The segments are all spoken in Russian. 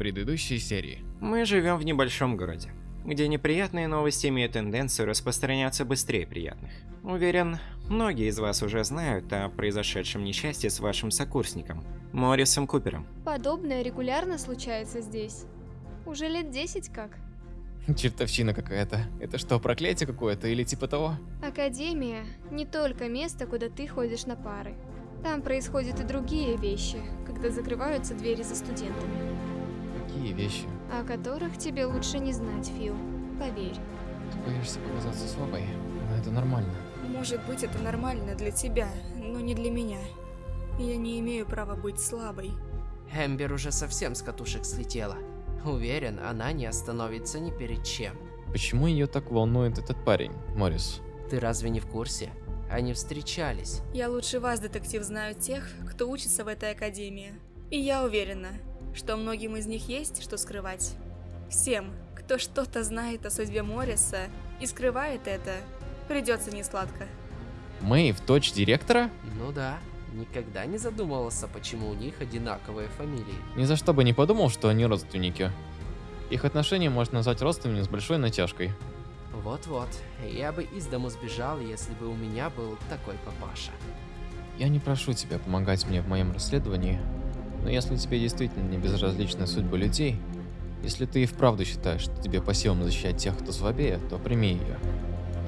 предыдущей серии. Мы живем в небольшом городе, где неприятные новости имеют тенденцию распространяться быстрее приятных. Уверен, многие из вас уже знают о произошедшем несчастье с вашим сокурсником, Моррисом Купером. Подобное регулярно случается здесь. Уже лет 10 как. Чертовщина какая-то. Это что, проклятие какое-то или типа того? Академия – не только место, куда ты ходишь на пары. Там происходят и другие вещи, когда закрываются двери за студентами. Какие вещи? О которых тебе лучше не знать, Фил. Поверь. Ты боишься показаться слабой, но это нормально. Может быть, это нормально для тебя, но не для меня. Я не имею права быть слабой. Эмбер уже совсем с катушек слетела. Уверен, она не остановится ни перед чем. Почему ее так волнует этот парень, Моррис? Ты разве не в курсе? Они встречались. Я лучше вас, детектив, знаю тех, кто учится в этой академии. И я уверена, что многим из них есть что скрывать. Всем, кто что-то знает о судьбе Морриса и скрывает это, придется несладко. Мэйв, дочь директора? Ну да, никогда не задумывался, почему у них одинаковые фамилии. Ни за что бы не подумал, что они родственники. Их отношения можно назвать родственными с большой натяжкой. Вот-вот, я бы из дому сбежал, если бы у меня был такой папаша. Я не прошу тебя помогать мне в моем расследовании, но если тебе действительно не безразлична судьба людей, если ты и вправду считаешь, что тебе по силам защищать тех, кто слабее, то прими ее.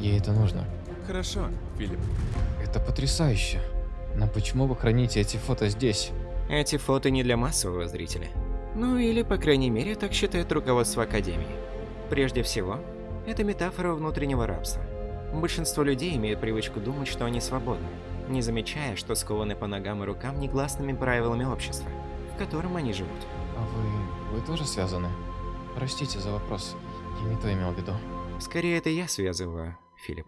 Ей это нужно. Хорошо, Филипп. Это потрясающе. Но почему вы храните эти фото здесь? Эти фото не для массового зрителя. Ну или, по крайней мере, так считает руководство Академии. Прежде всего, это метафора внутреннего рабства. Большинство людей имеют привычку думать, что они свободны, не замечая, что скованы по ногам и рукам негласными правилами общества, в котором они живут. А вы... вы тоже связаны? Простите за вопрос, я не то имел в виду. Скорее, это я связываю, Филипп.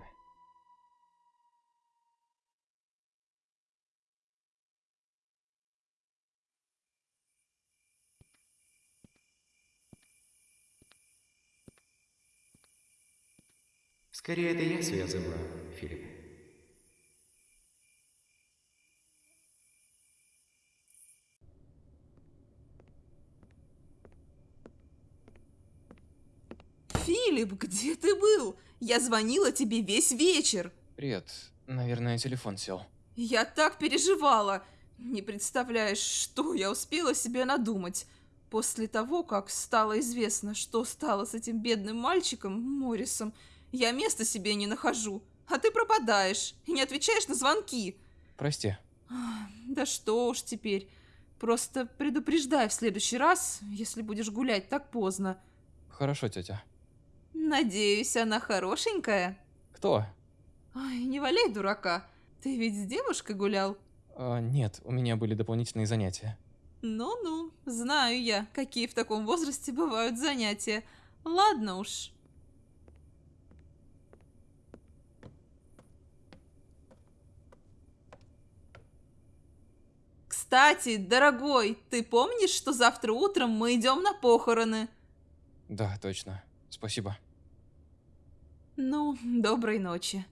Скорее, это я связываю, Филипп. Филипп, где ты был? Я звонила тебе весь вечер. Привет. Наверное, телефон сел. Я так переживала. Не представляешь, что я успела себе надумать. После того, как стало известно, что стало с этим бедным мальчиком, Моррисом, я места себе не нахожу. А ты пропадаешь и не отвечаешь на звонки. Прости. Да что уж теперь. Просто предупреждай в следующий раз, если будешь гулять так поздно. Хорошо, тетя. Надеюсь, она хорошенькая? Кто? Ай, не валяй дурака. Ты ведь с девушкой гулял? А, нет, у меня были дополнительные занятия. Ну-ну, знаю я, какие в таком возрасте бывают занятия. Ладно уж. Кстати, дорогой, ты помнишь, что завтра утром мы идем на похороны? Да, точно. Спасибо. Ну, доброй ночи.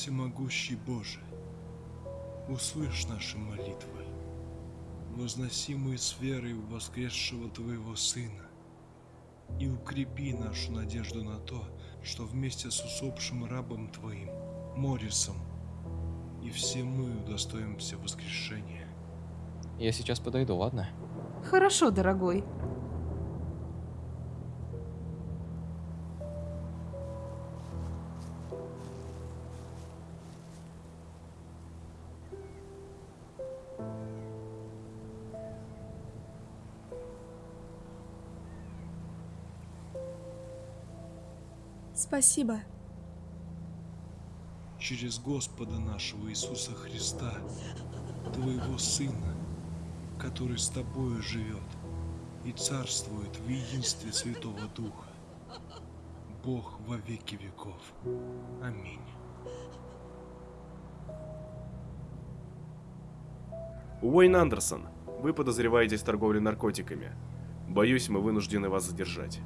Всемогущий Боже, услышь наши молитвы, возносимые с верой в воскресшего Твоего Сына, и укрепи нашу надежду на то, что вместе с усопшим рабом Твоим, Морисом, и все мы удостоимся воскрешения. Я сейчас подойду, ладно? Хорошо, дорогой. Спасибо. через Господа нашего Иисуса Христа, Твоего Сына, который с Тобою живет и царствует в единстве Святого Духа, Бог во веки веков. Аминь. Уэйн Андерсон, вы подозреваетесь в торговле наркотиками. Боюсь, мы вынуждены вас задержать.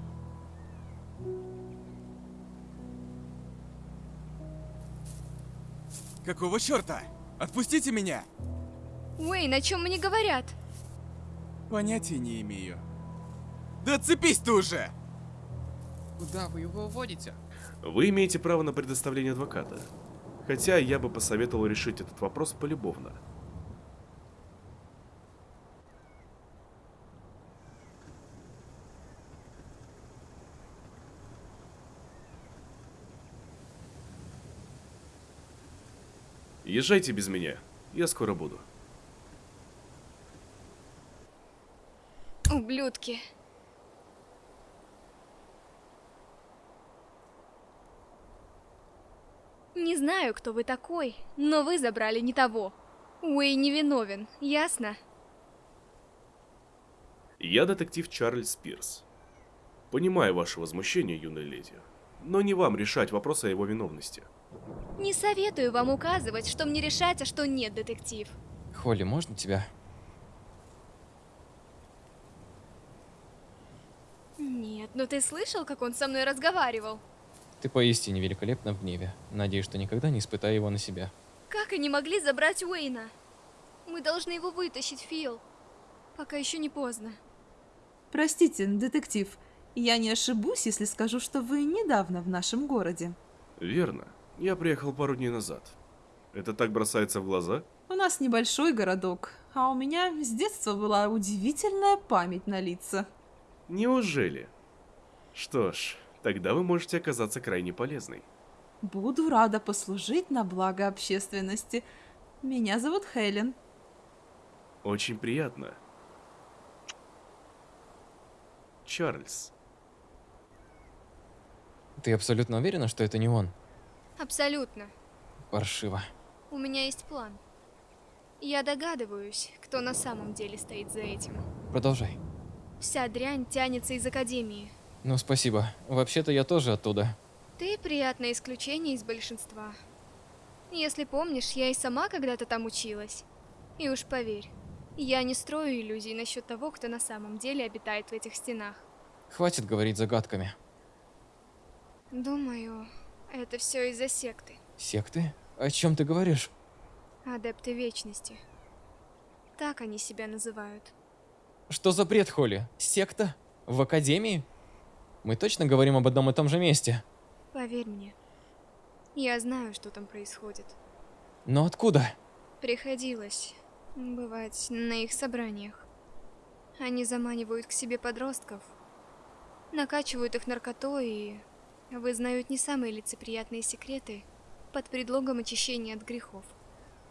Какого черта? Отпустите меня! Уэйн, о чем мне говорят? Понятия не имею. Да отцепись ты уже! Куда вы его уводите? Вы имеете право на предоставление адвоката. Хотя я бы посоветовал решить этот вопрос полюбовно. Езжайте без меня. Я скоро буду. Ублюдки. Не знаю, кто вы такой, но вы забрали не того. Уэй невиновен, ясно? Я детектив Чарльз Пирс. Понимаю ваше возмущение, юная леди, но не вам решать вопрос о его виновности. Не советую вам указывать, что мне решать, а что нет, детектив. Холли, можно тебя? Нет, но ты слышал, как он со мной разговаривал? Ты поистине великолепна в гневе. Надеюсь, что никогда не испытаю его на себя. Как они могли забрать Уэйна? Мы должны его вытащить, Фил. Пока еще не поздно. Простите, детектив, я не ошибусь, если скажу, что вы недавно в нашем городе. Верно. Я приехал пару дней назад. Это так бросается в глаза? У нас небольшой городок, а у меня с детства была удивительная память на лица. Неужели? Что ж, тогда вы можете оказаться крайне полезной. Буду рада послужить на благо общественности. Меня зовут Хелен. Очень приятно. Чарльз. Ты абсолютно уверена, что это не он? Абсолютно. Паршиво. У меня есть план. Я догадываюсь, кто на самом деле стоит за этим. Продолжай. Вся дрянь тянется из Академии. Ну, спасибо. Вообще-то я тоже оттуда. Ты приятное исключение из большинства. Если помнишь, я и сама когда-то там училась. И уж поверь, я не строю иллюзий насчет того, кто на самом деле обитает в этих стенах. Хватит говорить загадками. Думаю, это все из-за секты. Секты? О чем ты говоришь? Адепты Вечности. Так они себя называют. Что за бред, Холли? Секта? В Академии? Мы точно говорим об одном и том же месте? Поверь мне. Я знаю, что там происходит. Но откуда? Приходилось бывать на их собраниях. Они заманивают к себе подростков, накачивают их наркотой и вызнают не самые лицеприятные секреты под предлогом очищения от грехов,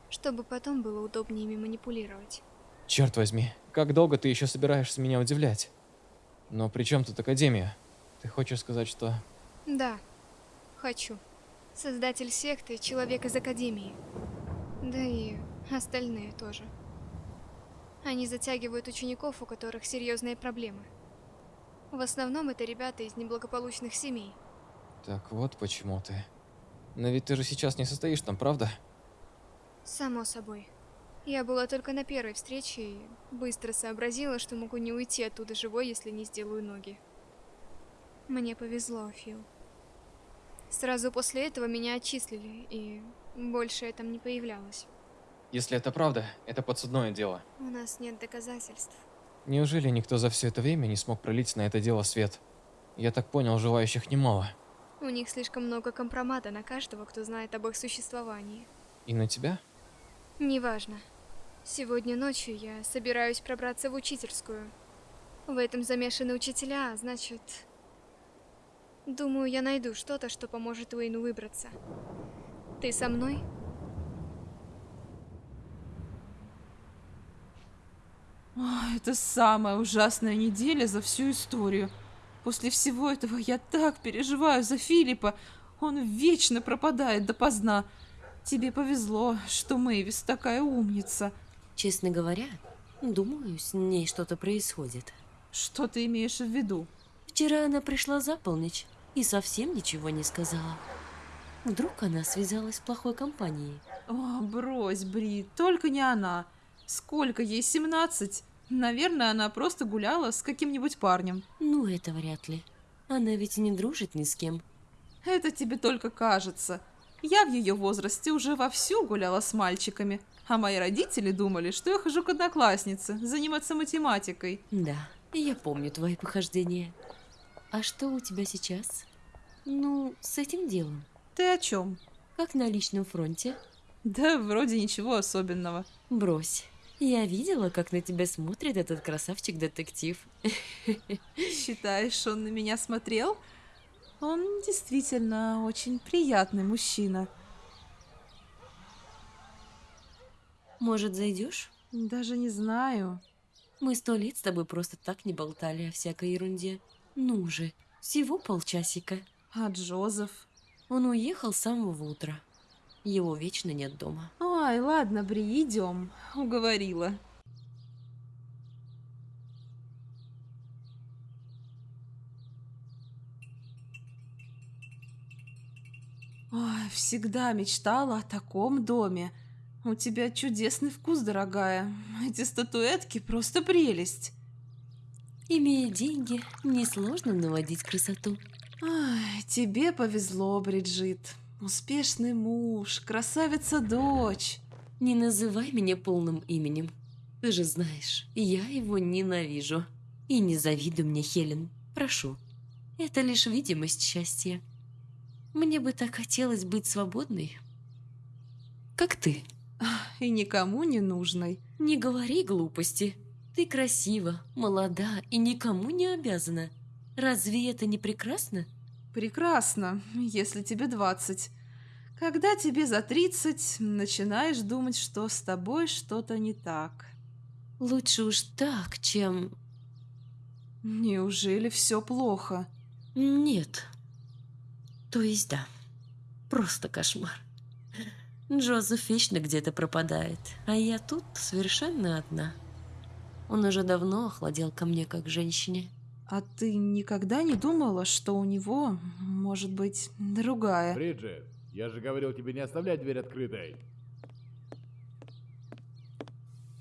чтобы потом было удобнее ими манипулировать. Черт возьми, как долго ты еще собираешься меня удивлять? Но при чем тут Академия? Ты хочешь сказать, что... Да, хочу. Создатель секты – человек из Академии. Да и остальные тоже. Они затягивают учеников, у которых серьезные проблемы. В основном это ребята из неблагополучных семей. Так вот почему ты... Но ведь ты же сейчас не состоишь там, правда? Само собой. Я была только на первой встрече и быстро сообразила, что могу не уйти оттуда живой, если не сделаю ноги. Мне повезло, Фил. Сразу после этого меня отчислили, и больше я там не появлялась. Если это правда, это подсудное дело. У нас нет доказательств. Неужели никто за все это время не смог пролить на это дело свет? Я так понял, желающих немало. У них слишком много компромата на каждого, кто знает об их существовании. И на тебя? Неважно. Сегодня ночью я собираюсь пробраться в учительскую. В этом замешаны учителя, а значит... Думаю, я найду что-то, что поможет Уэйну выбраться. Ты со мной? Ой, это самая ужасная неделя за всю историю. После всего этого я так переживаю за Филиппа. Он вечно пропадает допоздна. Тебе повезло, что Мэйвис такая умница. Честно говоря, думаю, с ней что-то происходит. Что ты имеешь в виду? Вчера она пришла за полночь и совсем ничего не сказала. Вдруг она связалась с плохой компанией. О, брось, Бри, только не она. Сколько ей, 17? Наверное, она просто гуляла с каким-нибудь парнем. Ну, это вряд ли. Она ведь не дружит ни с кем. Это тебе только кажется. Я в ее возрасте уже вовсю гуляла с мальчиками, а мои родители думали, что я хожу к однокласснице, заниматься математикой. Да, я помню твои похождения. А что у тебя сейчас? Ну, с этим делом. Ты о чем? Как на личном фронте? Да, вроде ничего особенного. Брось. Я видела, как на тебя смотрит этот красавчик-детектив. Считаешь, он на меня смотрел? Он действительно очень приятный мужчина. Может, зайдешь? Даже не знаю. Мы сто лет с тобой просто так не болтали о всякой ерунде. Ну же, всего полчасика. А Джозеф? Он уехал с самого утра. Его вечно нет дома. Ой, ладно, Бри, идем. Уговорила. Ой, всегда мечтала о таком доме. У тебя чудесный вкус, дорогая. Эти статуэтки просто прелесть. Имея деньги, несложно наводить красоту. Ай, тебе повезло, Бриджит. Успешный муж, красавица-дочь. Не называй меня полным именем. Ты же знаешь, я его ненавижу. И не завидуй мне, Хелен. Прошу. Это лишь видимость счастья. Мне бы так хотелось быть свободной. Как ты. И никому не нужной. Не говори глупости. Ты красива, молода и никому не обязана. Разве это не прекрасно? Прекрасно, если тебе 20. Когда тебе за 30, начинаешь думать, что с тобой что-то не так. Лучше уж так, чем... Неужели все плохо? Нет. То есть да. Просто кошмар. Джозеф вечно где-то пропадает, а я тут совершенно одна. Он уже давно охладел ко мне как женщине. А ты никогда не думала, что у него может быть другая? Бриджит, я же говорил тебе не оставлять дверь открытой.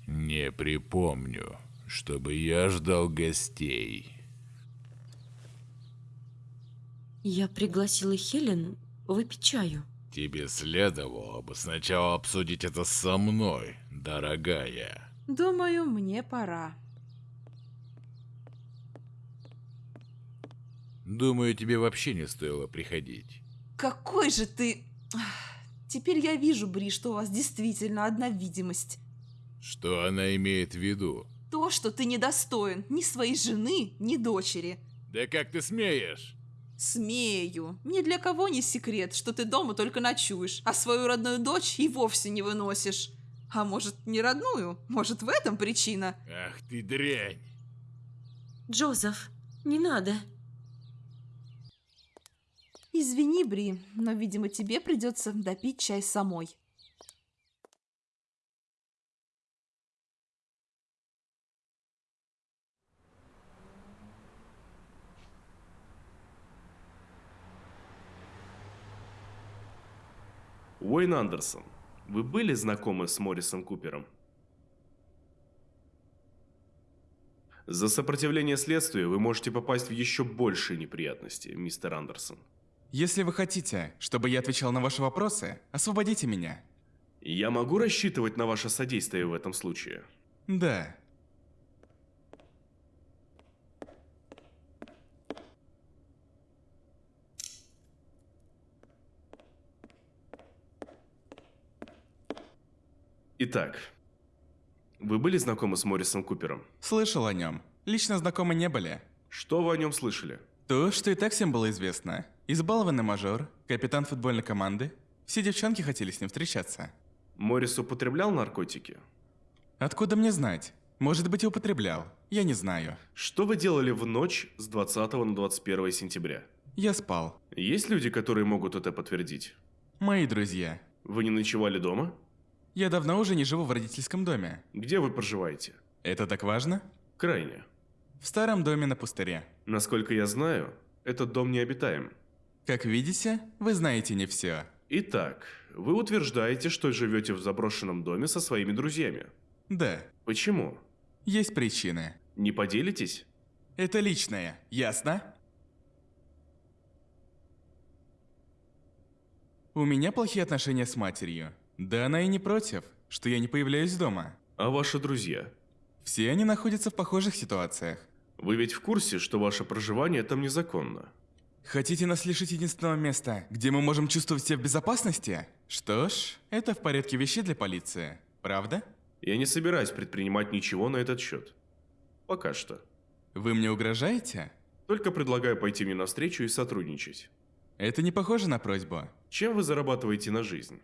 Не припомню, чтобы я ждал гостей. Я пригласила Хелен выпить чаю. Тебе следовало бы сначала обсудить это со мной, дорогая. Думаю, мне пора. Думаю, тебе вообще не стоило приходить. Какой же ты... Теперь я вижу, Бри, что у вас действительно одна видимость. Что она имеет в виду? То, что ты недостоин ни своей жены, ни дочери. Да как ты смеешь? Смею. Ни для кого не секрет, что ты дома только ночуешь, а свою родную дочь и вовсе не выносишь. А может, не родную? Может, в этом причина? Ах ты дрянь. Джозеф, не надо. Извини, Бри, но, видимо, тебе придется допить чай самой. Уэйн Андерсон, вы были знакомы с Моррисом Купером? За сопротивление следствию вы можете попасть в еще большие неприятности, мистер Андерсон. Если вы хотите, чтобы я отвечал на ваши вопросы, освободите меня. Я могу рассчитывать на ваше содействие в этом случае? Да. Итак, вы были знакомы с Моррисом Купером? Слышал о нем. Лично знакомы не были. Что вы о нем слышали? То, что и так всем было известно. Избалованный мажор, капитан футбольной команды. Все девчонки хотели с ним встречаться. Моррис употреблял наркотики? Откуда мне знать? Может быть, и употреблял. Я не знаю. Что вы делали в ночь с 20 на 21 сентября? Я спал. Есть люди, которые могут это подтвердить? Мои друзья. Вы не ночевали дома? Я давно уже не живу в родительском доме. Где вы проживаете? Это так важно? Крайне. В старом доме на пустыре. Насколько я знаю, этот дом необитаем. Как видите, вы знаете не все. Итак, вы утверждаете, что живете в заброшенном доме со своими друзьями. Да, Почему? есть причины. Не поделитесь? Это личное, ясно? У меня плохие отношения с матерью. Да она и не против, что я не появляюсь дома. А ваши друзья? Все они находятся в похожих ситуациях. Вы ведь в курсе, что ваше проживание там незаконно? Хотите нас лишить единственного места, где мы можем чувствовать себя в безопасности? Что ж, это в порядке вещей для полиции, правда? Я не собираюсь предпринимать ничего на этот счет. Пока что. Вы мне угрожаете? Только предлагаю пойти мне навстречу и сотрудничать. Это не похоже на просьбу. Чем вы зарабатываете на жизнь?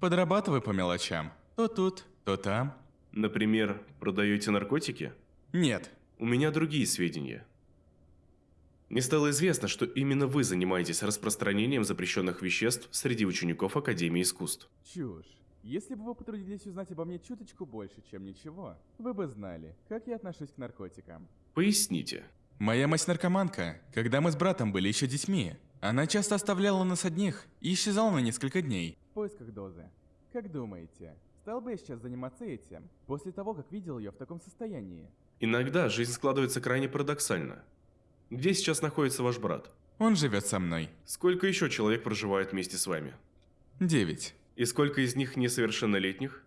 Подрабатываю по мелочам. То тут, то там. Например, продаете наркотики? Нет. У меня другие сведения. Мне стало известно, что именно вы занимаетесь распространением запрещенных веществ среди учеников Академии искусств. Чушь. Если бы вы потрудились узнать обо мне чуточку больше, чем ничего, вы бы знали, как я отношусь к наркотикам. Поясните. Моя мать наркоманка. Когда мы с братом были еще детьми, она часто оставляла нас одних и исчезала на несколько дней. В поисках дозы. Как думаете, стал бы я сейчас заниматься этим, после того, как видел ее в таком состоянии? Иногда жизнь складывается крайне парадоксально. Где сейчас находится ваш брат? Он живет со мной. Сколько еще человек проживает вместе с вами? Девять. И сколько из них несовершеннолетних?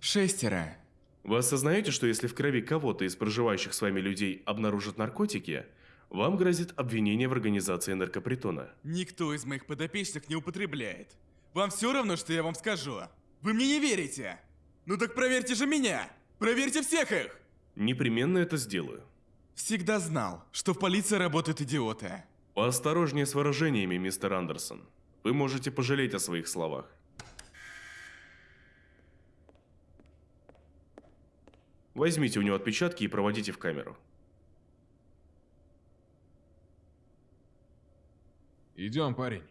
Шестеро. Вы осознаете, что если в крови кого-то из проживающих с вами людей обнаружат наркотики, вам грозит обвинение в организации наркопритона? Никто из моих подопечных не употребляет. Вам все равно, что я вам скажу? Вы мне не верите? Ну так проверьте же меня! Проверьте всех их! Непременно это сделаю. Всегда знал, что в полиции работают идиоты. Поосторожнее с выражениями, мистер Андерсон. Вы можете пожалеть о своих словах. Возьмите у него отпечатки и проводите в камеру. Идем, парень.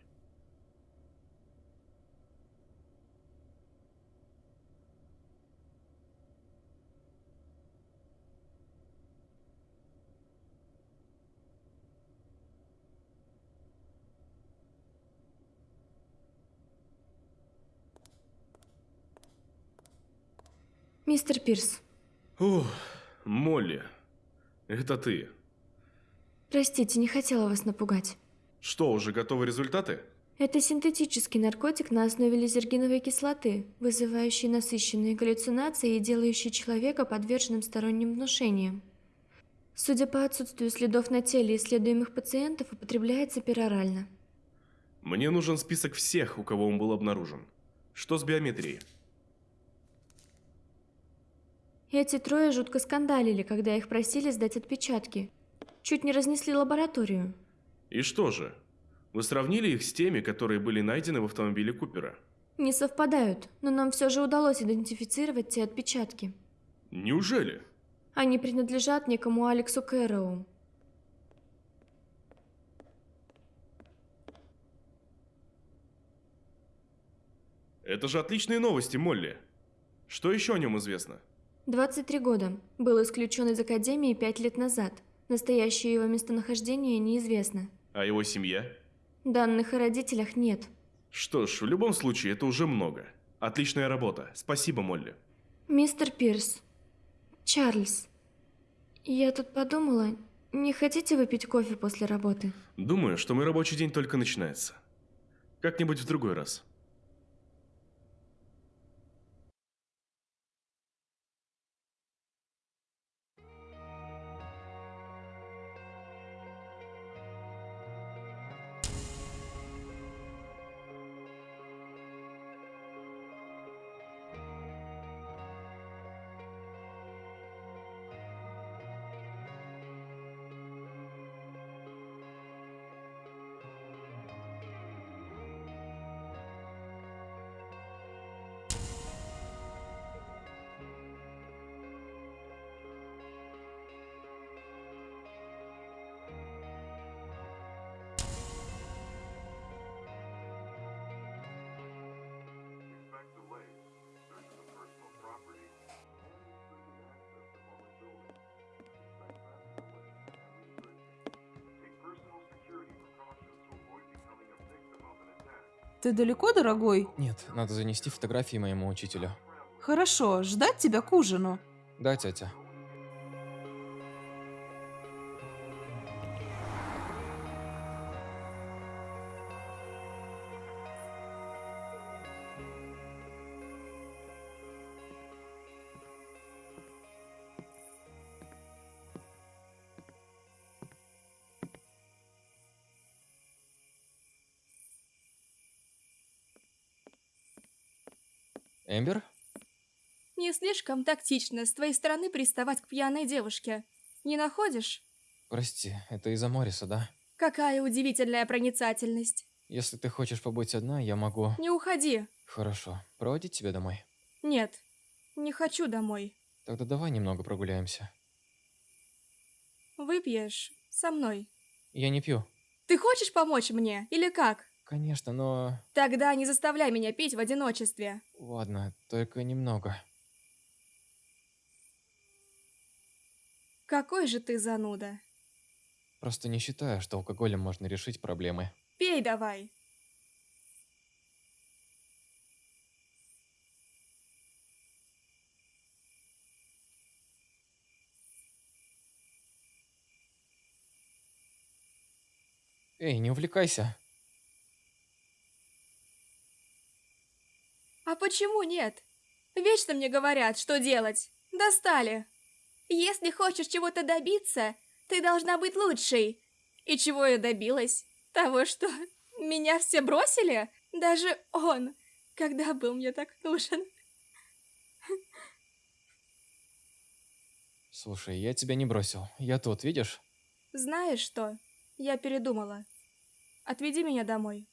Мистер Пирс, Ух, Молли, это ты. простите, не хотела вас напугать. Что, уже готовы результаты? Это синтетический наркотик на основе лизергиновой кислоты, вызывающий насыщенные галлюцинации и делающий человека подверженным сторонним внушениям. Судя по отсутствию следов на теле исследуемых пациентов, употребляется перорально. Мне нужен список всех, у кого он был обнаружен. Что с биометрией? Эти трое жутко скандалили, когда их просили сдать отпечатки. Чуть не разнесли лабораторию. И что же? Вы сравнили их с теми, которые были найдены в автомобиле Купера? Не совпадают, но нам все же удалось идентифицировать те отпечатки. Неужели? Они принадлежат некому Алексу Кэрроу. Это же отличные новости, Молли. Что еще о нем известно? 23 года. Был исключен из Академии пять лет назад. Настоящее его местонахождение неизвестно. А его семья? Данных о родителях нет. Что ж, в любом случае, это уже много. Отличная работа. Спасибо, Молли. Мистер Пирс. Чарльз. Я тут подумала, не хотите выпить кофе после работы? Думаю, что мой рабочий день только начинается. Как-нибудь в другой раз. Ты далеко, дорогой? Нет, надо занести фотографии моему учителю. Хорошо, ждать тебя к ужину. Да, тетя. Эмбер? Не слишком тактично с твоей стороны приставать к пьяной девушке. Не находишь? Прости, это из-за Мориса, да? Какая удивительная проницательность. Если ты хочешь побыть одна, я могу... Не уходи. Хорошо. Проводить тебя домой? Нет, не хочу домой. Тогда давай немного прогуляемся. Выпьешь со мной. Я не пью. Ты хочешь помочь мне или как? Конечно, но... Тогда не заставляй меня пить в одиночестве. Ладно, только немного. Какой же ты зануда. Просто не считаю, что алкоголем можно решить проблемы. Пей давай. Эй, не увлекайся. Почему нет? Вечно мне говорят, что делать. Достали. Если хочешь чего-то добиться, ты должна быть лучшей. И чего я добилась? Того, что меня все бросили? Даже он, когда был мне так нужен. Слушай, я тебя не бросил. Я тут, видишь? Знаешь что? Я передумала. Отведи меня домой.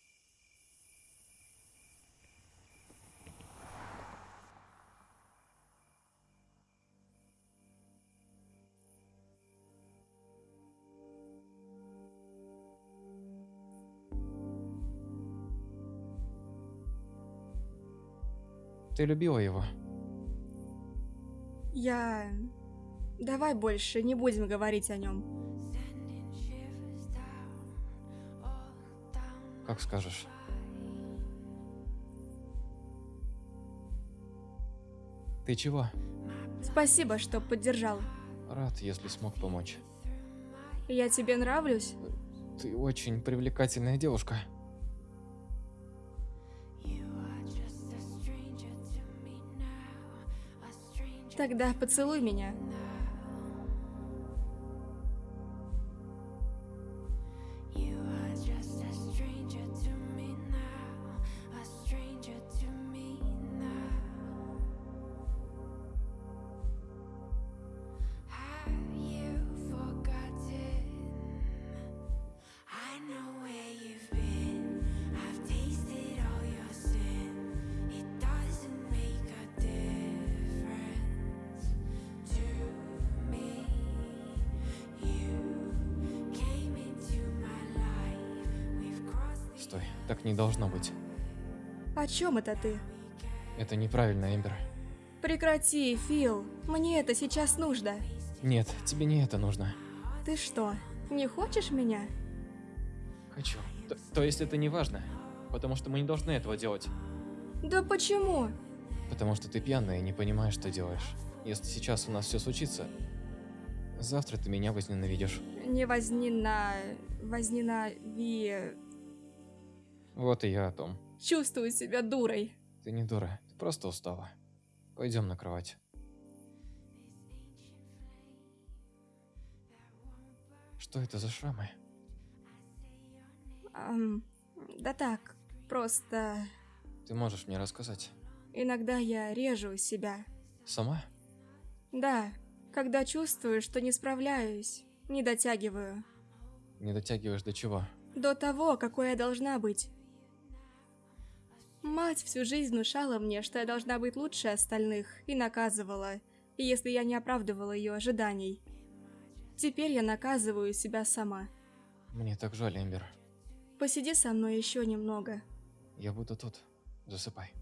Ты любила его? Я... Давай больше не будем говорить о нем. Как скажешь. Ты чего? Спасибо, что поддержал. Рад, если смог помочь. Я тебе нравлюсь? Ты очень привлекательная девушка. Тогда поцелуй меня. Стой, так не должно быть. О чем это ты? Это неправильно, Эмбер. Прекрати, Фил. Мне это сейчас нужно. Нет, тебе не это нужно. Ты что, не хочешь меня? Хочу. То, то есть это не важно? Потому что мы не должны этого делать. Да почему? Потому что ты пьяная и не понимаешь, что делаешь. Если сейчас у нас все случится, завтра ты меня возненавидишь. Не возни на... Вот и я о том. Чувствую себя дурой. Ты не дура, ты просто устала. Пойдем на кровать. Что это за шрамы? Ам, да так, просто... Ты можешь мне рассказать? Иногда я режу себя. Сама? Да, когда чувствую, что не справляюсь, не дотягиваю. Не дотягиваешь до чего? До того, какой я должна быть. Мать всю жизнь внушала мне, что я должна быть лучше остальных, и наказывала, если я не оправдывала ее ожиданий. Теперь я наказываю себя сама. Мне так жаль, Эмбер. Посиди со мной еще немного. Я буду тут. Засыпай.